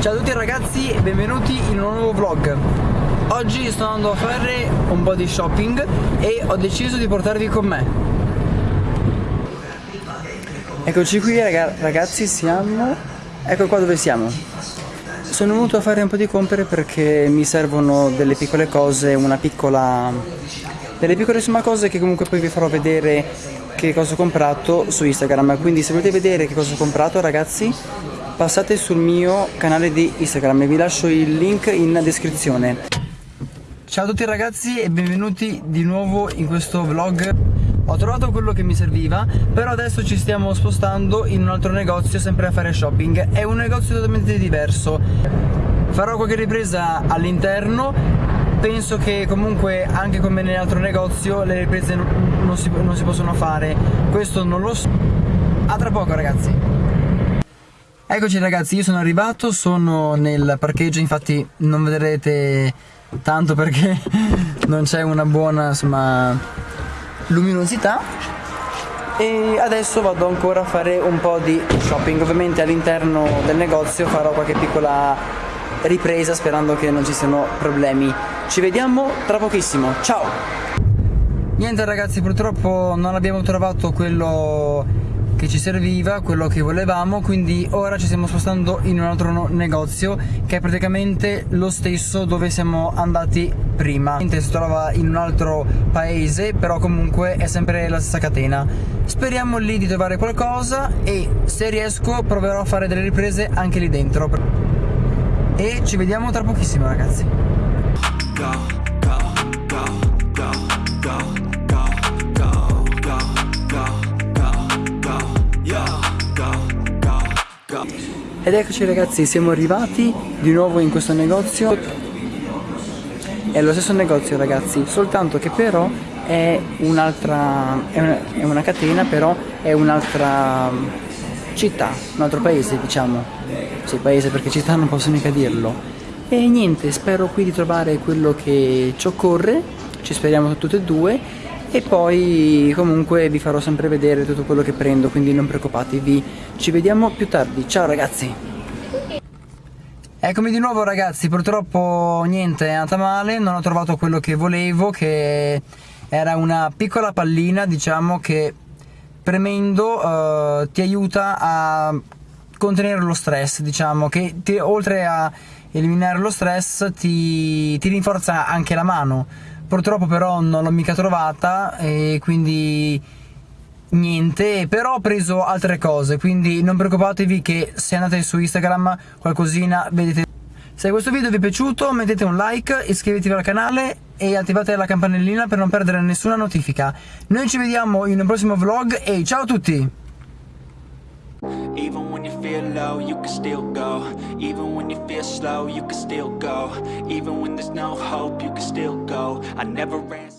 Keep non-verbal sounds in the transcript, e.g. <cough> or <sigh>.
Ciao a tutti ragazzi e benvenuti in un nuovo vlog. Oggi sto andando a fare un po' di shopping e ho deciso di portarvi con me. Eccoci qui ragazzi, siamo... Ecco qua dove siamo. Sono venuto a fare un po' di compere perché mi servono delle piccole cose, una piccola... Delle piccole insomma cose che comunque poi vi farò vedere che cosa ho comprato su Instagram. Quindi se volete vedere che cosa ho comprato ragazzi passate sul mio canale di Instagram e vi lascio il link in descrizione. Ciao a tutti ragazzi e benvenuti di nuovo in questo vlog. Ho trovato quello che mi serviva, però adesso ci stiamo spostando in un altro negozio sempre a fare shopping. È un negozio totalmente diverso. Farò qualche ripresa all'interno penso che comunque anche come nell'altro negozio le riprese non si, non si possono fare questo non lo so a tra poco ragazzi Eccoci ragazzi, io sono arrivato, sono nel parcheggio, infatti non vedrete tanto perché <laughs> non c'è una buona insomma, luminosità e adesso vado ancora a fare un po' di shopping, ovviamente all'interno del negozio farò qualche piccola ripresa sperando che non ci siano problemi. Ci vediamo tra pochissimo, ciao! Niente ragazzi, purtroppo non abbiamo trovato quello che ci serviva, quello che volevamo, quindi ora ci stiamo spostando in un altro negozio che è praticamente lo stesso dove siamo andati prima. Si trova in un altro paese, però comunque è sempre la stessa catena. Speriamo lì di trovare qualcosa e se riesco proverò a fare delle riprese anche lì dentro. E ci vediamo tra pochissimo ragazzi. Go. Ed eccoci ragazzi, siamo arrivati di nuovo in questo negozio. È lo stesso negozio ragazzi, soltanto che però è un'altra, è, una, è una catena però è un'altra città, un altro paese diciamo. Sì, paese perché città non posso mica dirlo. E niente, spero qui di trovare quello che ci occorre. Ci speriamo tutte e due e poi comunque vi farò sempre vedere tutto quello che prendo quindi non preoccupatevi. Ci vediamo più tardi. Ciao ragazzi. Eccomi di nuovo ragazzi. Purtroppo niente è andata male. Non ho trovato quello che volevo che era una piccola pallina diciamo che premendo uh, ti aiuta a contenere lo stress diciamo che ti, oltre a eliminare lo stress ti, ti rinforza anche la mano purtroppo però non l'ho mica trovata e quindi niente però ho preso altre cose quindi non preoccupatevi che se andate su Instagram qualcosina vedete. Se questo video vi è piaciuto mettete un like iscrivetevi al canale e attivate la campanellina per non perdere nessuna notifica. Noi ci vediamo in un prossimo vlog e ciao a tutti when you feel low, you can still go. Even when you feel slow, you can still go. Even when there's no hope, you can still go. I never ran